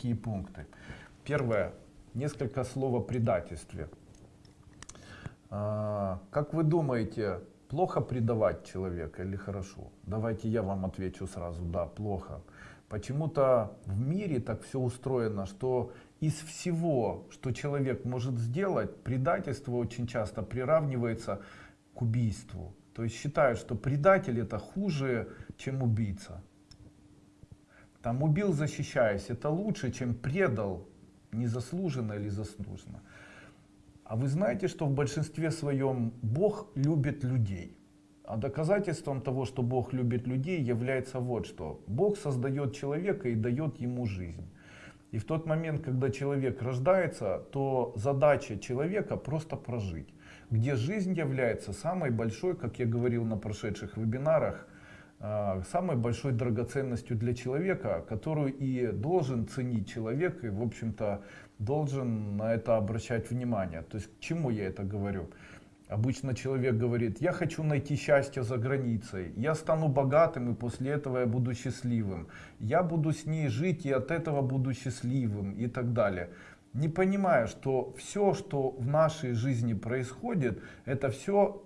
Какие пункты? Первое. Несколько слов о предательстве. А, как вы думаете, плохо предавать человека или хорошо? Давайте я вам отвечу сразу. Да, плохо. Почему-то в мире так все устроено, что из всего, что человек может сделать, предательство очень часто приравнивается к убийству. То есть считают, что предатель это хуже, чем убийца. Там убил защищаясь, это лучше, чем предал незаслуженно или заслуженно. А вы знаете, что в большинстве своем Бог любит людей. А доказательством того, что Бог любит людей, является вот что. Бог создает человека и дает ему жизнь. И в тот момент, когда человек рождается, то задача человека просто прожить. Где жизнь является самой большой, как я говорил на прошедших вебинарах, самой большой драгоценностью для человека, которую и должен ценить человек, и в общем-то должен на это обращать внимание. То есть к чему я это говорю? Обычно человек говорит, я хочу найти счастье за границей, я стану богатым и после этого я буду счастливым, я буду с ней жить и от этого буду счастливым и так далее. Не понимая, что все, что в нашей жизни происходит, это все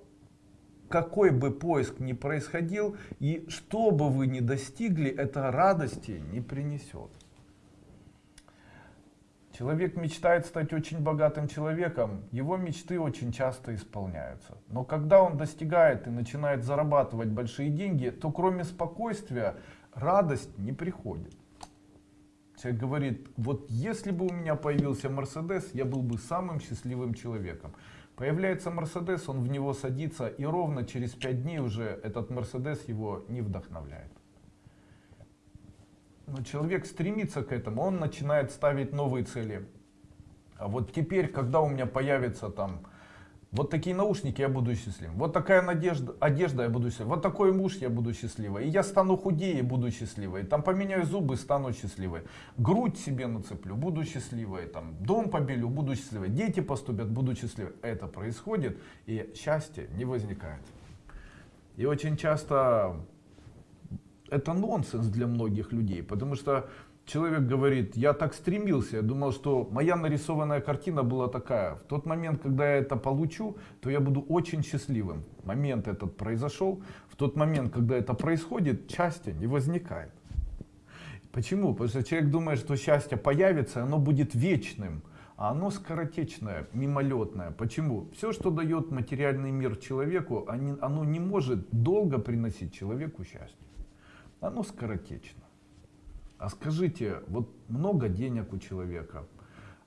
какой бы поиск ни происходил и что бы вы ни достигли, это радости не принесет. Человек мечтает стать очень богатым человеком, его мечты очень часто исполняются. Но когда он достигает и начинает зарабатывать большие деньги, то кроме спокойствия радость не приходит. Человек говорит, вот если бы у меня появился Мерседес, я был бы самым счастливым человеком. Появляется Мерседес, он в него садится, и ровно через пять дней уже этот Мерседес его не вдохновляет. Но человек стремится к этому, он начинает ставить новые цели. А вот теперь, когда у меня появится там вот такие наушники, я буду счастливым. Вот такая надежда, одежда, я буду счастливым. Вот такой муж, я буду счастливой. И я стану худее, буду счастливой. Там поменяю зубы, стану счастливой. Грудь себе нацеплю, буду счастливой. Там дом побелю, буду счастливой. Дети поступят, буду счастливой. Это происходит, и счастье не возникает. И очень часто это нонсенс для многих людей, потому что человек говорит, я так стремился, я думал, что моя нарисованная картина была такая. В тот момент, когда я это получу, то я буду очень счастливым. Момент этот произошел. В тот момент, когда это происходит, счастья не возникает. Почему? Потому что человек думает, что счастье появится, оно будет вечным. А оно скоротечное, мимолетное. Почему? Все, что дает материальный мир человеку, оно не может долго приносить человеку счастье. Оно скоротечно. А скажите, вот много денег у человека,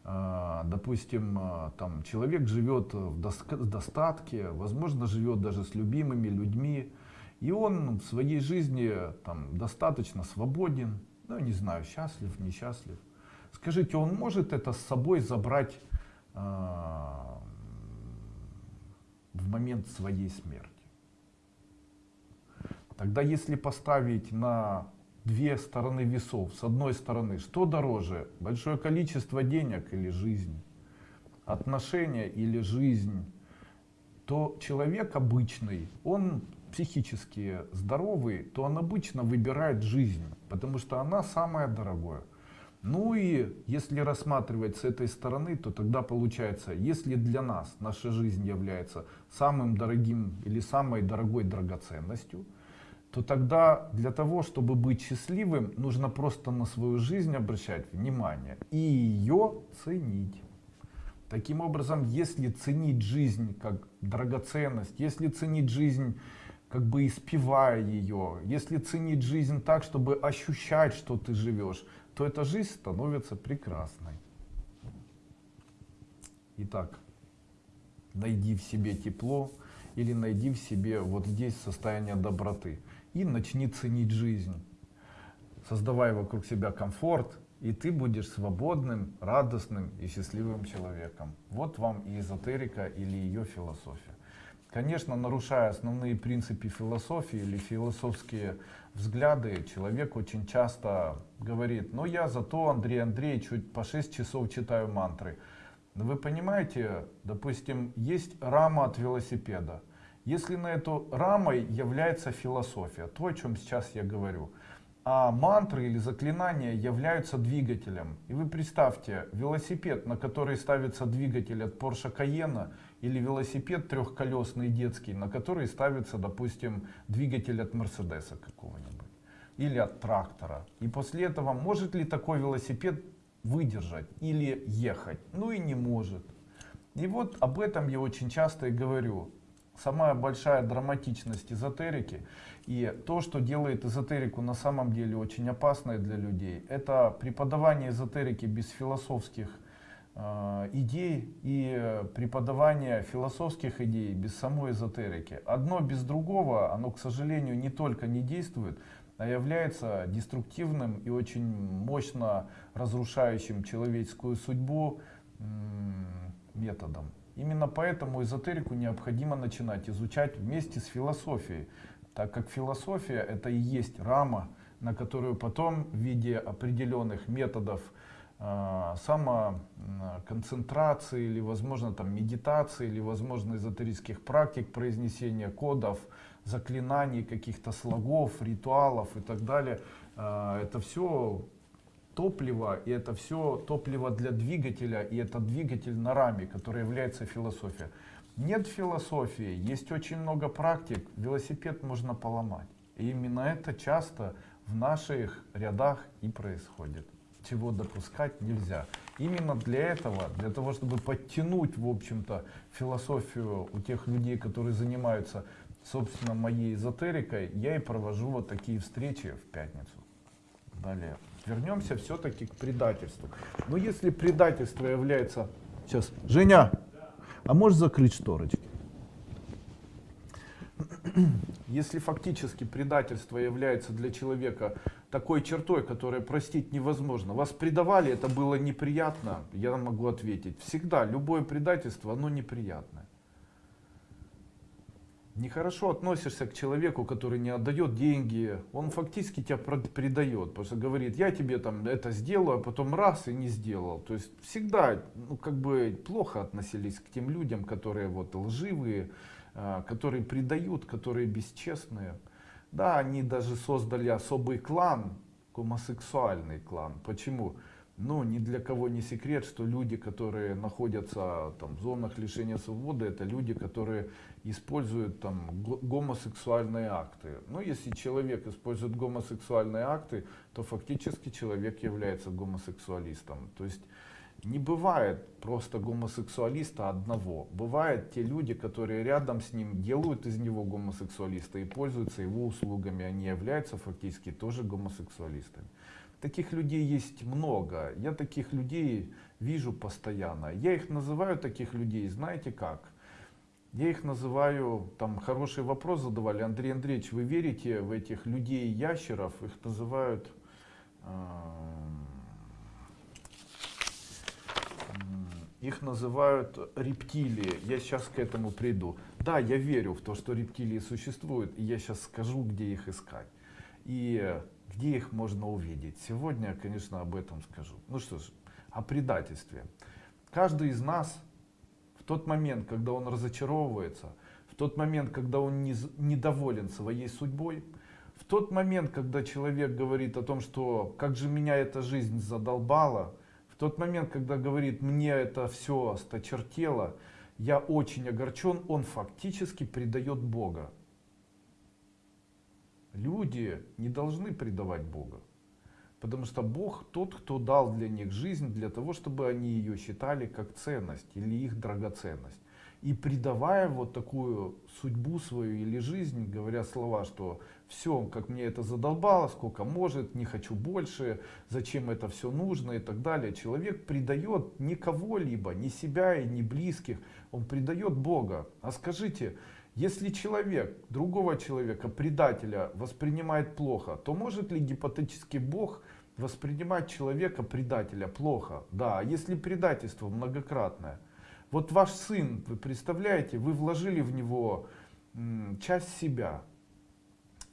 а, допустим, а, там человек живет в достатке, возможно, живет даже с любимыми людьми, и он в своей жизни там достаточно свободен, ну, не знаю, счастлив, несчастлив. Скажите, он может это с собой забрать а, в момент своей смерти? Тогда если поставить на две стороны весов. С одной стороны, что дороже? Большое количество денег или жизнь? Отношения или жизнь? То человек обычный, он психически здоровый, то он обычно выбирает жизнь, потому что она самая дорогая. Ну и если рассматривать с этой стороны, то тогда получается, если для нас наша жизнь является самым дорогим или самой дорогой драгоценностью, то тогда для того, чтобы быть счастливым, нужно просто на свою жизнь обращать внимание и ее ценить. Таким образом, если ценить жизнь как драгоценность, если ценить жизнь как бы испевая ее, если ценить жизнь так, чтобы ощущать, что ты живешь, то эта жизнь становится прекрасной. Итак, найди в себе тепло или найди в себе вот здесь состояние доброты и начни ценить жизнь. Создавай вокруг себя комфорт, и ты будешь свободным, радостным и счастливым человеком. Вот вам и эзотерика или ее философия. Конечно, нарушая основные принципы философии или философские взгляды, человек очень часто говорит, ну я зато, Андрей Андреевич, чуть по 6 часов читаю мантры. Но вы понимаете, допустим, есть рама от велосипеда. Если на эту рамой является философия, то, о чем сейчас я говорю, а мантры или заклинания являются двигателем. И вы представьте, велосипед, на который ставится двигатель от Porsche Cayenne, или велосипед трехколесный детский, на который ставится, допустим, двигатель от Мерседеса какого-нибудь, или от трактора. И после этого может ли такой велосипед выдержать или ехать? Ну и не может. И вот об этом я очень часто и говорю. Самая большая драматичность эзотерики и то, что делает эзотерику на самом деле очень опасной для людей, это преподавание эзотерики без философских э, идей и преподавание философских идей без самой эзотерики. Одно без другого, оно, к сожалению, не только не действует, а является деструктивным и очень мощно разрушающим человеческую судьбу методом. Именно поэтому эзотерику необходимо начинать изучать вместе с философией так как философия это и есть рама, на которую потом в виде определенных методов э, самоконцентрации или возможно там медитации или возможно эзотерических практик произнесения кодов заклинаний каких-то слогов ритуалов и так далее э, это все топливо и это все топливо для двигателя и это двигатель на раме который является философия нет философии, есть очень много практик, велосипед можно поломать. И именно это часто в наших рядах и происходит. Чего допускать нельзя. Именно для этого, для того, чтобы подтянуть, в общем-то, философию у тех людей, которые занимаются, собственно, моей эзотерикой, я и провожу вот такие встречи в пятницу. Далее. Вернемся все-таки к предательству. Но если предательство является... Сейчас, Женя, а можешь закрыть шторочки? Если фактически предательство является для человека такой чертой, которую простить невозможно. Вас предавали, это было неприятно, я могу ответить. Всегда, любое предательство, оно неприятное нехорошо относишься к человеку, который не отдает деньги, он фактически тебя предает, потому что говорит, я тебе там это сделаю, а потом раз и не сделал. То есть всегда, ну как бы плохо относились к тем людям, которые вот лживые, а, которые предают, которые бесчестные. Да, они даже создали особый клан, гомосексуальный клан. Почему? Ну, ни для кого не секрет, что люди, которые находятся там, в зонах лишения свободы, это люди, которые используют там, гомосексуальные акты. Ну, если человек использует гомосексуальные акты, то фактически человек является гомосексуалистом. То есть не бывает просто гомосексуалиста одного. Бывают те люди, которые рядом с ним делают из него гомосексуалиста и пользуются его услугами. Они являются фактически тоже гомосексуалистами. Таких людей есть много. Я таких людей вижу постоянно. Я их называю таких людей, знаете как? Я их называю, там хороший вопрос задавали, Андрей Андреевич, вы верите в этих людей-ящеров? Их называют, э, их называют рептилии. Я сейчас к этому приду. Да, я верю в то, что рептилии существуют, и я сейчас скажу, где их искать. И где их можно увидеть? Сегодня я, конечно, об этом скажу. Ну что ж, о предательстве. Каждый из нас в тот момент, когда он разочаровывается, в тот момент, когда он не, недоволен своей судьбой, в тот момент, когда человек говорит о том, что как же меня эта жизнь задолбала, в тот момент, когда говорит, мне это все осточертело, я очень огорчен, он фактически предает Бога. Люди не должны предавать Бога. Потому что Бог тот, кто дал для них жизнь, для того, чтобы они ее считали как ценность или их драгоценность. И предавая вот такую судьбу свою или жизнь, говоря слова, что все, как мне это задолбало, сколько может, не хочу больше, зачем это все нужно и так далее. Человек предает не кого-либо, не себя и не близких, он предает Бога. А скажите, если человек другого человека, предателя, воспринимает плохо, то может ли гипотетически Бог воспринимать человека, предателя, плохо? Да, а если предательство многократное. Вот ваш сын, вы представляете, вы вложили в него часть себя.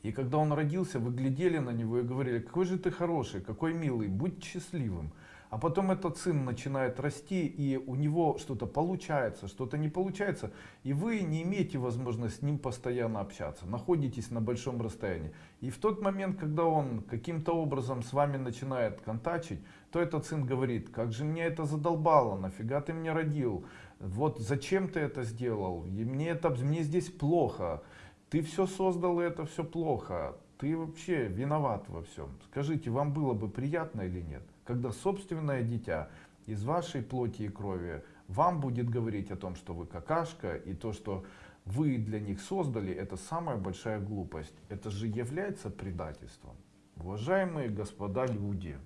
И когда он родился, вы глядели на него и говорили, какой же ты хороший, какой милый, будь счастливым. А потом этот сын начинает расти, и у него что-то получается, что-то не получается, и вы не имеете возможности с ним постоянно общаться, находитесь на большом расстоянии. И в тот момент, когда он каким-то образом с вами начинает контачить, то этот сын говорит, как же меня это задолбало, нафига ты меня родил, вот зачем ты это сделал, и мне, это, мне здесь плохо, ты все создал, и это все плохо, ты вообще виноват во всем. Скажите, вам было бы приятно или нет? Когда собственное дитя из вашей плоти и крови вам будет говорить о том, что вы какашка, и то, что вы для них создали, это самая большая глупость. Это же является предательством. Уважаемые господа люди,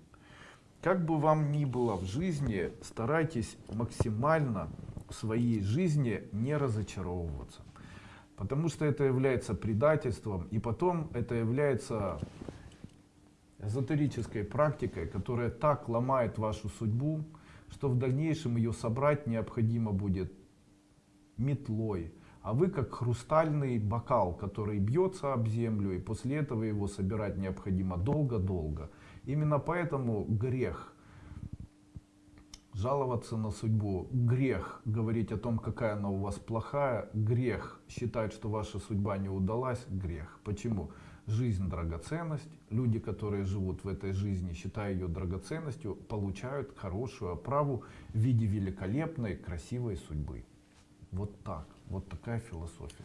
как бы вам ни было в жизни, старайтесь максимально в своей жизни не разочаровываться. Потому что это является предательством, и потом это является эзотерической практикой, которая так ломает вашу судьбу, что в дальнейшем ее собрать необходимо будет метлой. А вы как хрустальный бокал, который бьется об землю, и после этого его собирать необходимо долго-долго. Именно поэтому грех жаловаться на судьбу, грех говорить о том, какая она у вас плохая, грех считать, что ваша судьба не удалась, грех. Почему? Жизнь драгоценность. Люди, которые живут в этой жизни, считая ее драгоценностью, получают хорошую оправу в виде великолепной, красивой судьбы. Вот так. Вот такая философия.